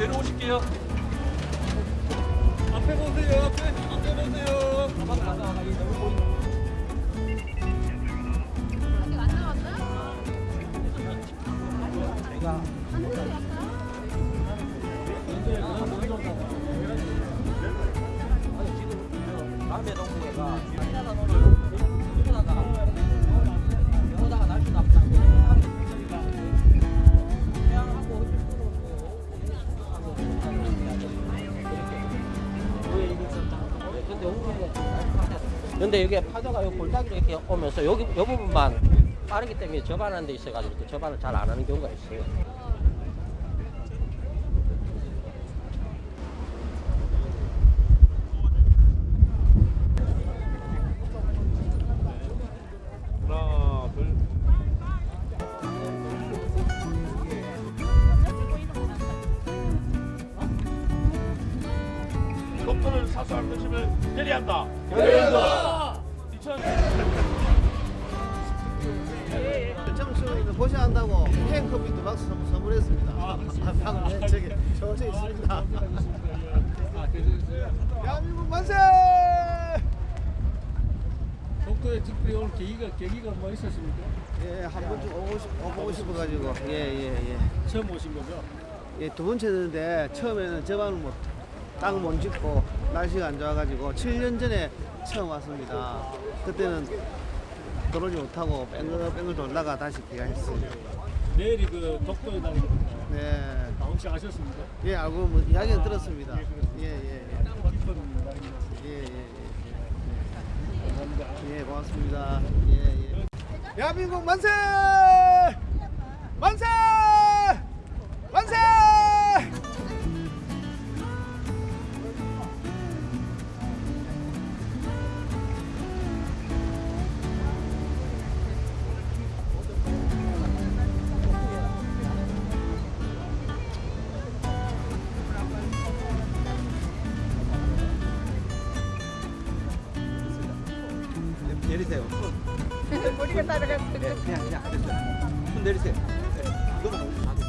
내려오실게요. 앞에 보세요. 앞에 앞에 보세요. 근데 이게 파도가 요 골짜기로 이렇게 오면서 여기 요 부분만 빠르기 때문에 접안하는 데 있어가지고 또 접안을 잘 안 하는 경우가 있어요. 독도를 사수할 것임을 결의한다. 점수는 고시한다고 캔 커피도 박스 선물- 선물했습니다. 아, 방금 저기 저기 있습니다. 대한민국 만세! 독도에 특별히 올 계기가 계기가 뭐 있었습니까? 예, 한 번쯤 오고 싶, 오고 싶어 가지고 예, 예, 예. 처음 오신 거죠? 예, 두 번째는데 처음에는 저반을 못, 땅을 못 짓고 날씨가 안 좋아가지고 7년 전에 처음 왔습니다. 그때는 들어오지 못하고 뺑글뺑글 돌다가 다시 귀가했어요. 내일이 그 독도의 날입니다. 네. 아, 혹시 아셨습니까? 예, 알고 뭐 이야기는 들었습니다. 예, 예, 예. 기쁜 날입니다. 예, 예, 예. 예, 고맙습니다. 예, 예. 대한민국 만세! 만세! 내리세요. 머리가 따라가. 네, 그냥, 그냥. 손 내리세요. 네. 이거만